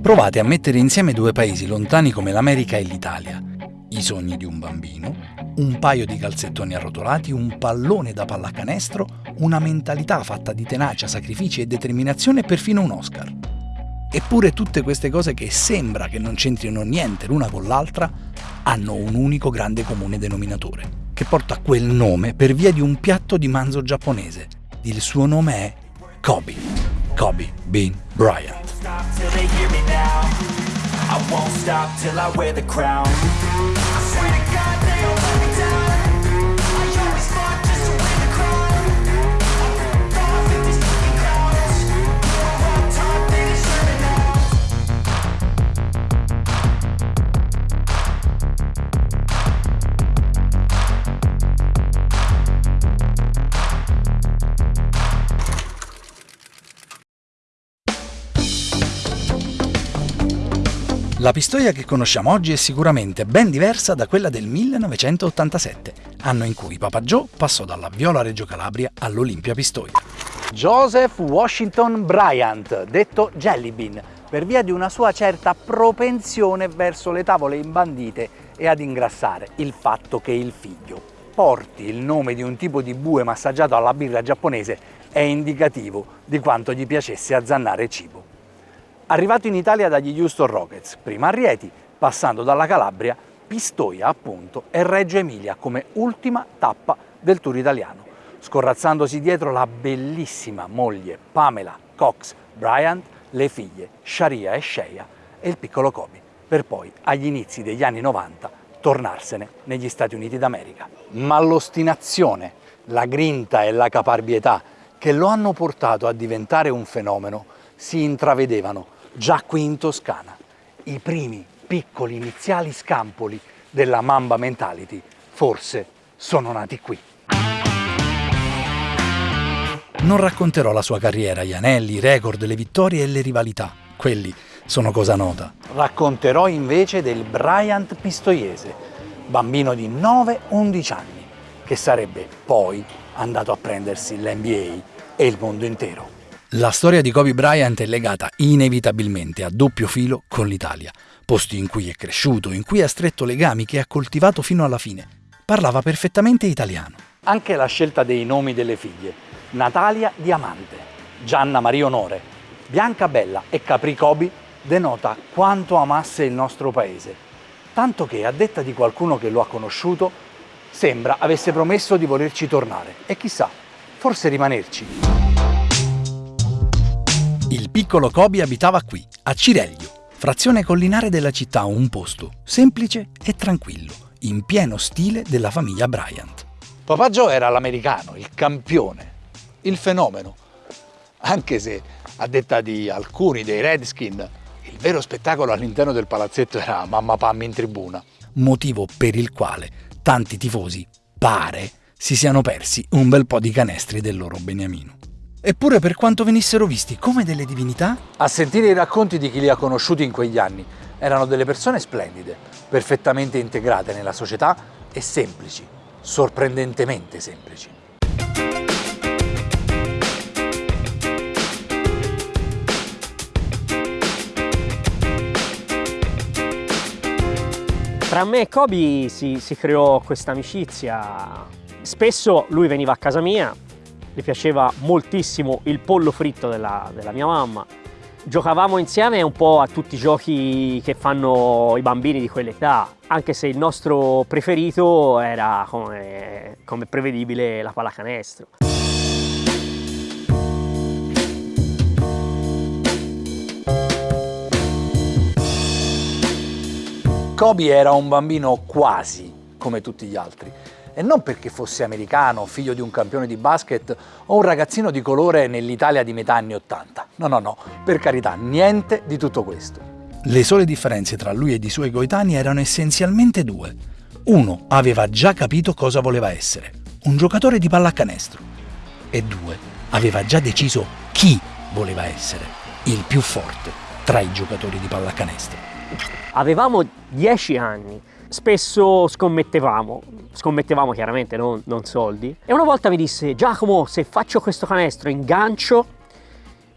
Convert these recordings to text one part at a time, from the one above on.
Provate a mettere insieme due paesi lontani come l'America e l'Italia. I sogni di un bambino, un paio di calzettoni arrotolati, un pallone da pallacanestro, una mentalità fatta di tenacia, sacrifici e determinazione e perfino un Oscar. Eppure tutte queste cose che sembra che non c'entrino niente l'una con l'altra hanno un unico grande comune denominatore, che porta quel nome per via di un piatto di manzo giapponese. Il suo nome è Kobe. Kobe Bean Bryant. Won't stop till I wear the crown. I swear to God La Pistoia che conosciamo oggi è sicuramente ben diversa da quella del 1987, anno in cui Papa Joe passò dalla Viola Reggio Calabria all'Olimpia Pistoia. Joseph Washington Bryant, detto Jelly Bean, per via di una sua certa propensione verso le tavole imbandite e ad ingrassare, il fatto che il figlio porti il nome di un tipo di bue massaggiato alla birra giapponese è indicativo di quanto gli piacesse azzannare cibo arrivato in Italia dagli Houston Rockets, prima a Rieti, passando dalla Calabria, Pistoia appunto e Reggio Emilia come ultima tappa del tour italiano, scorrazzandosi dietro la bellissima moglie Pamela Cox Bryant, le figlie Sharia e Sheia e il piccolo Kobe, per poi agli inizi degli anni 90 tornarsene negli Stati Uniti d'America. Ma l'ostinazione, la grinta e la caparbietà che lo hanno portato a diventare un fenomeno si intravedevano già qui in Toscana. I primi piccoli iniziali scampoli della Mamba Mentality forse sono nati qui. Non racconterò la sua carriera, gli anelli, i record, le vittorie e le rivalità. Quelli sono cosa nota. Racconterò invece del Bryant Pistoiese, bambino di 9-11 anni, che sarebbe poi andato a prendersi l'NBA e il mondo intero. La storia di Kobe Bryant è legata inevitabilmente a doppio filo con l'Italia, posti in cui è cresciuto, in cui ha stretto legami che ha coltivato fino alla fine. Parlava perfettamente italiano. Anche la scelta dei nomi delle figlie, Natalia Diamante, Gianna Maria Onore, Bianca Bella e Capri Kobe, denota quanto amasse il nostro paese. Tanto che, a detta di qualcuno che lo ha conosciuto, sembra avesse promesso di volerci tornare e chissà, forse rimanerci. Il piccolo Kobe abitava qui, a Cireglio, frazione collinare della città, un posto semplice e tranquillo, in pieno stile della famiglia Bryant. Papà Joe era l'americano, il campione, il fenomeno, anche se a detta di alcuni dei Redskin il vero spettacolo all'interno del palazzetto era Mamma Pam in tribuna. Motivo per il quale tanti tifosi, pare, si siano persi un bel po' di canestri del loro beniamino. Eppure per quanto venissero visti come delle divinità? A sentire i racconti di chi li ha conosciuti in quegli anni, erano delle persone splendide, perfettamente integrate nella società e semplici, sorprendentemente semplici. Tra me e Kobe si, si creò questa amicizia. Spesso lui veniva a casa mia, gli piaceva moltissimo il pollo fritto della, della mia mamma. Giocavamo insieme un po' a tutti i giochi che fanno i bambini di quell'età, anche se il nostro preferito era, come, come prevedibile, la pallacanestro. Kobe era un bambino quasi come tutti gli altri e non perché fosse americano, figlio di un campione di basket o un ragazzino di colore nell'Italia di metà anni 80. No, no, no, per carità, niente di tutto questo. Le sole differenze tra lui e i suoi coetanei erano essenzialmente due. Uno aveva già capito cosa voleva essere, un giocatore di pallacanestro. E due, aveva già deciso chi voleva essere, il più forte tra i giocatori di pallacanestro. Avevamo dieci anni spesso scommettevamo, scommettevamo chiaramente non, non soldi, e una volta mi disse Giacomo se faccio questo canestro in gancio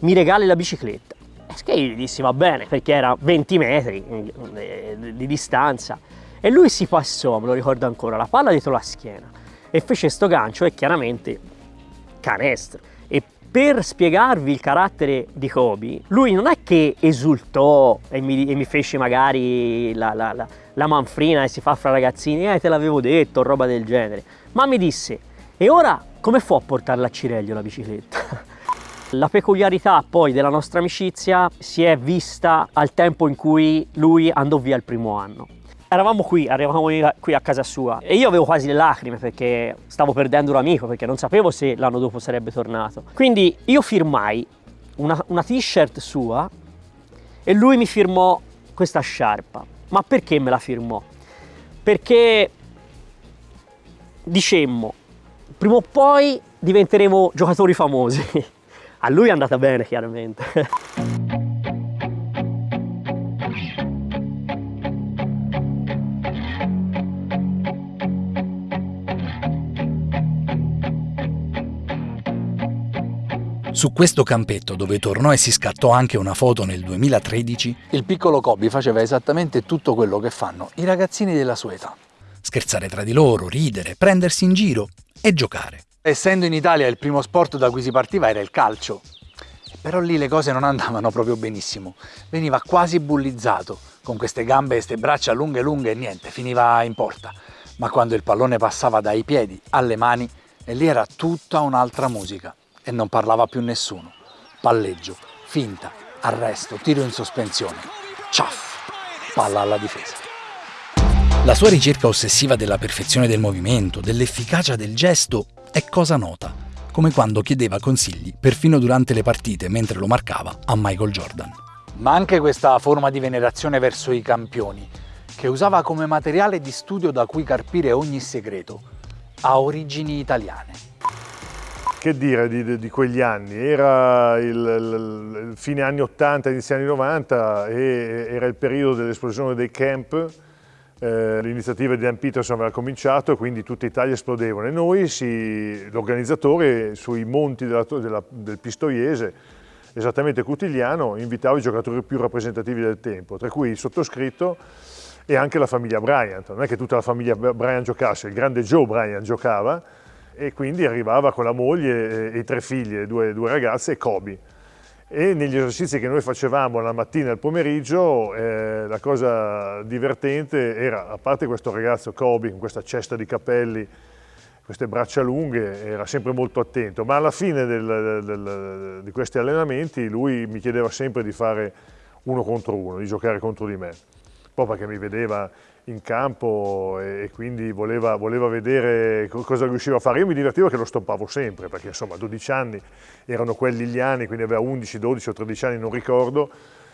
mi regali la bicicletta. Che io gli dissi va bene, perché era 20 metri eh, di distanza. E lui si passò, me lo ricordo ancora, la palla dietro la schiena e fece sto gancio e chiaramente canestro. Per spiegarvi il carattere di Kobe, lui non è che esultò e mi, e mi fece magari la, la, la, la, manfrina e si fa fra ragazzini, eh te l'avevo detto, roba del genere, ma mi disse, e ora come fu a portarla a Cireglio la bicicletta? La peculiarità poi della nostra amicizia si è vista al tempo in cui lui andò via il primo anno. Eravamo qui, arrivavamo qui a casa sua e io avevo quasi le lacrime perché stavo perdendo un amico, perché non sapevo se l'anno dopo sarebbe tornato. Quindi io firmai una, una t-shirt sua e lui mi firmò questa sciarpa. Ma perché me la firmò? Perché dicemmo, prima o poi diventeremo giocatori famosi. A lui è andata bene, chiaramente. Su questo campetto, dove tornò e si scattò anche una foto nel 2013, il piccolo Kobe faceva esattamente tutto quello che fanno i ragazzini della sua età. Scherzare tra di loro, ridere, prendersi in giro e giocare. Essendo in Italia il primo sport da cui si partiva era il calcio, però lì le cose non andavano proprio benissimo. Veniva quasi bullizzato, con queste gambe e queste braccia lunghe lunghe e niente, finiva in porta. Ma quando il pallone passava dai piedi alle mani, e lì era tutta un'altra musica e non parlava più nessuno. Palleggio, finta, arresto, tiro in sospensione. Ciaff, palla alla difesa. La sua ricerca ossessiva della perfezione del movimento, dell'efficacia del gesto, è cosa nota, come quando chiedeva consigli perfino durante le partite mentre lo marcava a Michael Jordan. Ma anche questa forma di venerazione verso i campioni, che usava come materiale di studio da cui carpire ogni segreto, ha origini italiane. Che dire di, di quegli anni? Era il, il, fine anni 80, inizio anni 90 e era il periodo dell'esplosione dei camp. Eh, L'iniziativa di Dan Peterson aveva cominciato e quindi tutta Italia esplodevano e noi, l'organizzatore, sui monti della, della, del Pistoiese, esattamente Cutigliano, invitava i giocatori più rappresentativi del tempo, tra cui il sottoscritto e anche la famiglia Bryant. Non è che tutta la famiglia Bryant giocasse, il grande Joe Bryant giocava, e quindi arrivava con la moglie e i tre figlie, due, due ragazze e Kobe. E negli esercizi che noi facevamo la mattina e il pomeriggio, eh, la cosa divertente era, a parte questo ragazzo Kobe con questa cesta di capelli, queste braccia lunghe, era sempre molto attento, ma alla fine del, del, di questi allenamenti lui mi chiedeva sempre di fare uno contro uno, di giocare contro di me, po' perché mi vedeva in campo e quindi voleva, voleva, vedere cosa riusciva a fare. Io mi divertivo che lo stoppavo sempre, perché insomma 12 anni erano quelli gli anni, quindi aveva 11, 12 o 13 anni, non ricordo,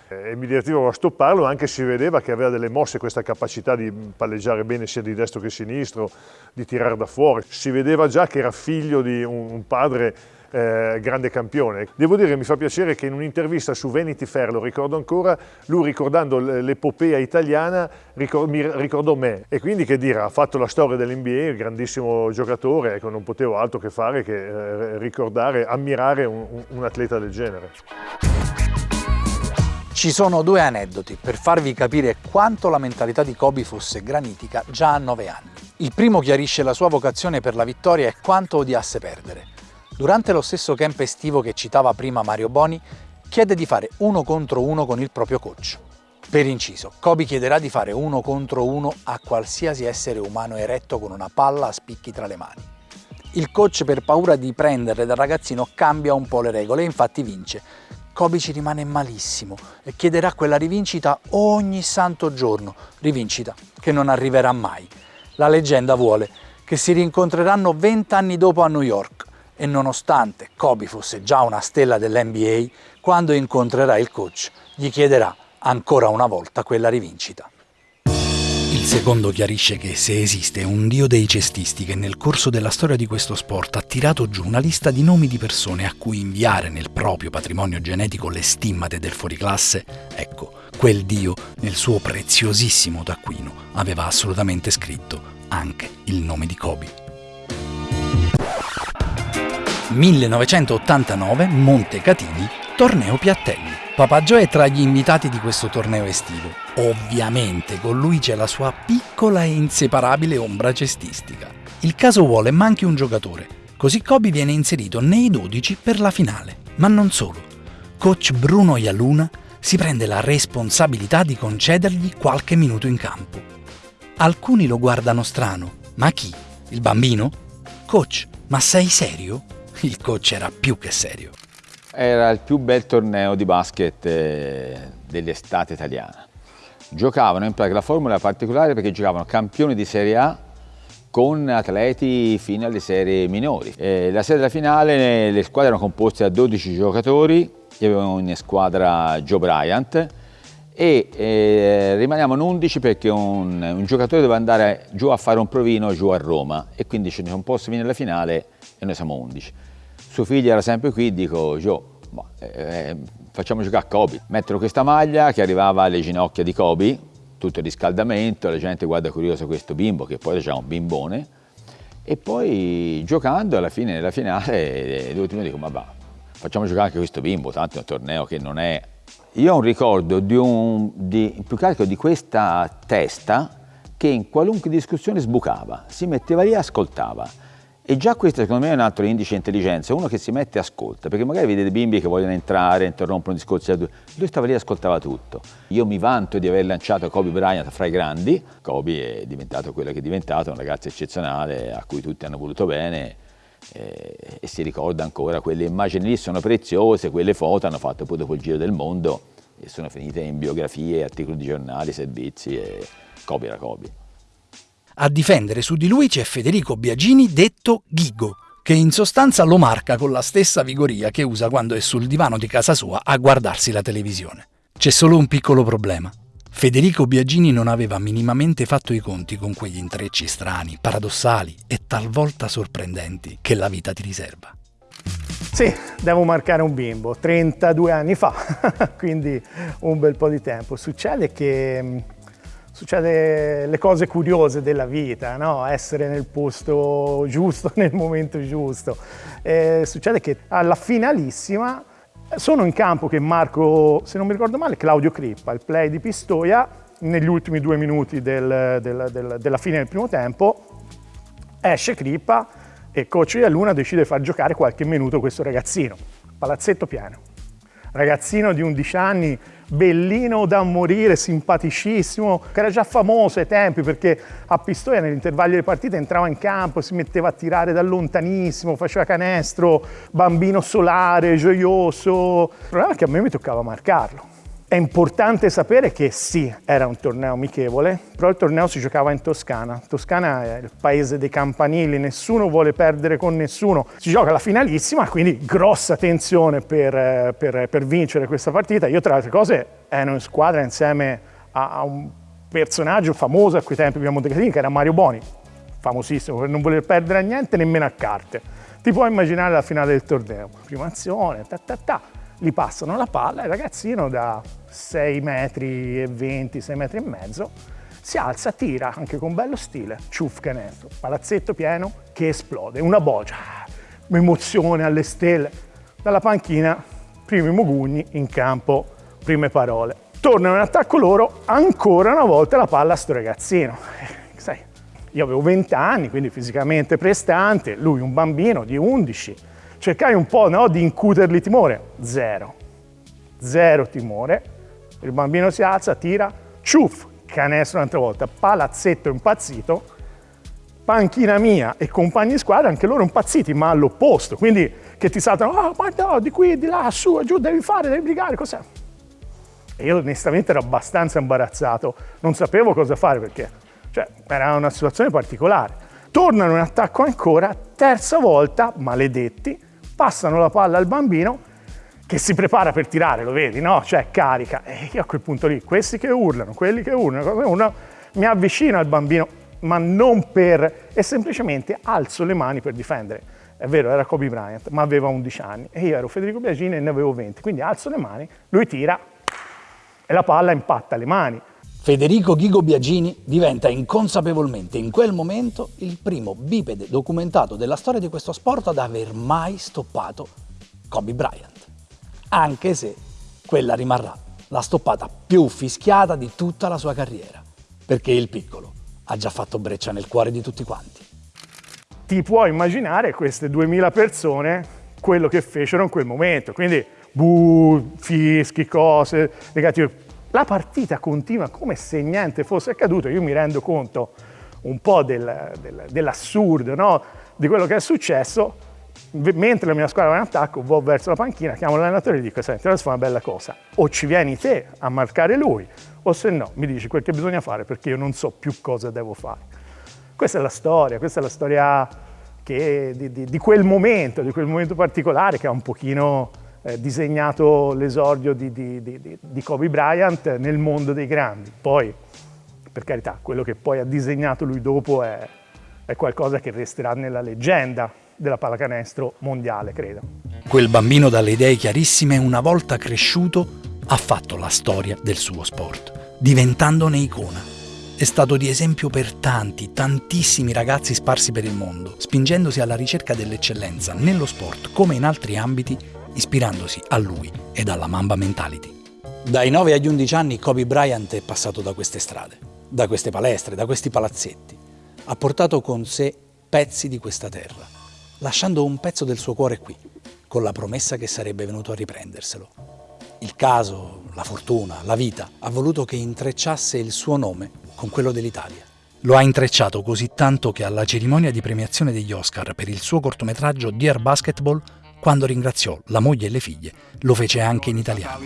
e mi divertivo a stopparlo anche si vedeva che aveva delle mosse, questa capacità di palleggiare bene sia di destro che di sinistro, di tirare da fuori. Si vedeva già che era figlio di un, padre eh, grande campione. Devo dire mi fa piacere che in un'intervista su Vanity Fair, lo ricordo ancora, lui ricordando l'epopea italiana ricord mi ricordò me e quindi che dire, ha fatto la storia dell'NBA, grandissimo giocatore, ecco non potevo altro che fare che eh, ricordare, ammirare un, un atleta del genere. Ci sono due aneddoti per farvi capire quanto la mentalità di Kobe fosse granitica già a 9 anni. Il primo chiarisce la sua vocazione per la vittoria e quanto odiasse perdere. Durante lo stesso camp estivo che citava prima Mario Boni, chiede di fare uno contro uno con il proprio coach. Per inciso, Kobe chiederà di fare uno contro uno a qualsiasi essere umano eretto con una palla a spicchi tra le mani. Il coach per paura di prenderle dal ragazzino cambia un po' le regole e infatti vince. Kobe ci rimane malissimo e chiederà quella rivincita ogni santo giorno, rivincita che non arriverà mai. La leggenda vuole che si rincontreranno vent'anni dopo a New York e nonostante Kobe fosse già una stella dell'NBA, quando incontrerà il coach gli chiederà ancora una volta quella rivincita. Secondo chiarisce che se esiste un dio dei cestisti che nel corso della storia di questo sport ha tirato giù una lista di nomi di persone a cui inviare nel proprio patrimonio genetico le stimmate del fuoriclasse, ecco, quel dio nel suo preziosissimo taccuino aveva assolutamente scritto anche il nome di Kobe. 1989 Montecatini, Torneo Piattelli. Papà Joe è tra gli invitati di questo torneo estivo. Ovviamente con lui c'è la sua piccola e inseparabile ombra cestistica. Il caso vuole manchi un giocatore, così Kobe viene inserito nei 12 per la finale. Ma non solo. Coach Bruno Ialuna si prende la responsabilità di concedergli qualche minuto in campo. Alcuni lo guardano strano. Ma chi? Il bambino? Coach, ma sei serio? Il coach era più che serio. Era il più bel torneo di basket eh, dell'estate italiana. Giocavano in pratica, la formula particolare perché giocavano campioni di Serie A con atleti fino alle serie minori. E la serie della finale le squadre erano composte da 12 giocatori, io avevo in squadra Joe Bryant e eh, rimaniamo 11 perché un, un, giocatore deve andare giù a fare un provino giù a Roma e quindi ce ne sono posti fino alla finale e noi siamo 11. Suo figlio era sempre qui, dico Joe, boh, eh, facciamo giocare a Kobe. Mettono questa maglia che arrivava alle ginocchia di Kobe, tutto il riscaldamento, la gente guarda curiosa questo bimbo che poi c'era un bimbone e poi giocando alla fine della finale l'ultimo dico ma va, facciamo giocare anche questo bimbo, tanto è un torneo che non è... Io ho un ricordo di un, di, più che altro di questa testa che in qualunque discussione sbucava, si metteva lì e ascoltava e già questo secondo me è un altro indice di intelligenza, uno che si mette e ascolta, perché magari vede dei bimbi che vogliono entrare, interrompono discorsi, lui stava lì e ascoltava tutto. Io mi vanto di aver lanciato Kobe Bryant fra i grandi, Kobe è diventato quello che è diventato, un ragazzo eccezionale a cui tutti hanno voluto bene eh, e si ricorda ancora, quelle immagini lì sono preziose, quelle foto hanno fatto poi dopo il giro del mondo e sono finite in biografie, articoli di giornali, servizi e Kobe era Kobe. A difendere su di lui c'è Federico Biagini detto Ghigo, che in sostanza lo marca con la stessa vigoria che usa quando è sul divano di casa sua a guardarsi la televisione. C'è solo un piccolo problema. Federico Biagini non aveva minimamente fatto i conti con quegli intrecci strani, paradossali e talvolta sorprendenti che la vita ti riserva. Sì, devo marcare un bimbo, 32 anni fa, quindi un bel po' di tempo. Succede che succede le cose curiose della vita, no? essere nel posto giusto, nel momento giusto. E succede che alla finalissima sono in campo che marco, se non mi ricordo male, Claudio Crippa, il play di Pistoia, negli ultimi due minuti del, del, del, della fine del primo tempo, esce Crippa e coach Ialluna decide di far giocare qualche minuto questo ragazzino, palazzetto pieno. Ragazzino di 11 anni, bellino da morire, simpaticissimo, che era già famoso ai tempi perché a Pistoia nell'intervallo delle partite entrava in campo, si metteva a tirare da lontanissimo, faceva canestro, bambino solare, gioioso. Il problema è che a me mi toccava marcarlo. È importante sapere che sì, era un torneo amichevole, però il torneo si giocava in Toscana. Toscana è il paese dei campanili, nessuno vuole perdere con nessuno. Si gioca la finalissima, quindi grossa tensione per, per, per vincere questa partita. Io tra le altre cose ero in squadra insieme a, a un personaggio famoso a quei tempi abbiamo Decatini, che era Mario Boni, famosissimo per non voler perdere a niente nemmeno a carte. Ti puoi immaginare la finale del torneo, prima azione, ta ta ta gli passano la palla e il ragazzino da 6 metri e 20, 6 metri e mezzo si alza, tira anche con bello stile, ciuff canestro, palazzetto pieno che esplode, una bogia, emozione alle stelle. Dalla panchina, primi mugugni in campo, prime parole. Tornano in attacco loro, ancora una volta la palla a sto ragazzino. Sai, io avevo 20 anni, quindi fisicamente prestante, lui un bambino di 11, cercai un po' no, di incutergli timore. Zero. Zero timore. Il bambino si alza, tira, ciuff, canestro un'altra volta, palazzetto impazzito, panchina mia e compagni di squadra, anche loro impazziti, ma all'opposto. Quindi che ti saltano, ah, oh, guarda, di qui, di là, su, giù, devi fare, devi brigare, cos'è? E io onestamente ero abbastanza imbarazzato, non sapevo cosa fare perché cioè, era una situazione particolare. Tornano in attacco ancora, terza volta, maledetti, passano la palla al bambino che si prepara per tirare, lo vedi, no? Cioè carica. E io a quel punto lì, questi che urlano, quelli che urlano, mi avvicino al bambino, ma non per... e semplicemente alzo le mani per difendere. È vero, era Kobe Bryant, ma aveva 11 anni e io ero Federico Biagini e ne avevo 20. Quindi alzo le mani, lui tira e la palla impatta le mani. Federico Ghigo Biagini diventa inconsapevolmente in quel momento il primo bipede documentato della storia di questo sport ad aver mai stoppato Kobe Bryant. Anche se quella rimarrà la stoppata più fischiata di tutta la sua carriera, perché il piccolo ha già fatto breccia nel cuore di tutti quanti. Ti puoi immaginare queste 2000 persone quello che fecero in quel momento, quindi buh, fischi, cose negative. La partita continua come se niente fosse accaduto, io mi rendo conto un po' del, del, dell'assurdo no? di quello che è successo, mentre la mia squadra va in attacco, vado verso la panchina, chiamo l'allenatore e dico, senti, adesso fa una bella cosa, o ci vieni te a marcare lui, o se no mi dici quel che bisogna fare perché io non so più cosa devo fare. Questa è la storia, questa è la storia che, di, di, di, quel momento, di quel momento particolare che ha un pochino eh, disegnato l'esordio di, di Kobe Bryant nel mondo dei grandi. Poi, per carità, quello che poi ha disegnato lui dopo è, è qualcosa che resterà nella leggenda della pallacanestro mondiale, credo. Quel bambino dalle idee chiarissime, una volta cresciuto, ha fatto la storia del suo sport, diventandone icona. È stato di esempio per tanti, tantissimi ragazzi sparsi per il mondo, spingendosi alla ricerca dell'eccellenza nello sport come in altri ambiti, ispirandosi a lui e alla Mamba Mentality. Dai 9 agli 11 anni Kobe Bryant è passato da queste strade, da queste palestre, da questi palazzetti. Ha portato con sé pezzi di questa terra lasciando un pezzo del suo cuore qui, con la promessa che sarebbe venuto a riprenderselo. Il caso, la fortuna, la vita ha voluto che intrecciasse il suo nome con quello dell'Italia. Lo ha intrecciato così tanto che alla cerimonia di premiazione degli Oscar per il suo cortometraggio Dear Basketball, quando ringraziò la moglie e le figlie, lo fece anche in italiano.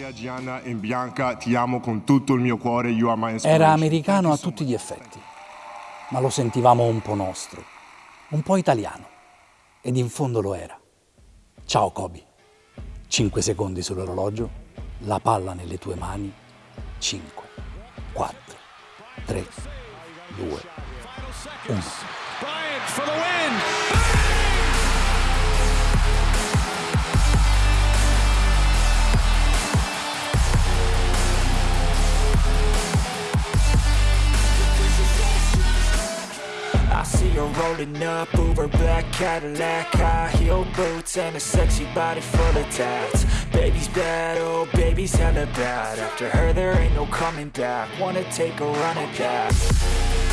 Era americano a tutti gli effetti, ma lo sentivamo un po' nostro, un po' italiano ed in fondo lo era. Ciao Kobe. 5 secondi sull'orologio, la palla nelle tue mani. 5, 4, 3, 2, 1. You're rolling up Uber black Cadillac High heel boots and a sexy body full of tats. Baby's bad, oh baby's hella bad. After her there ain't no coming back. Wanna take a run at that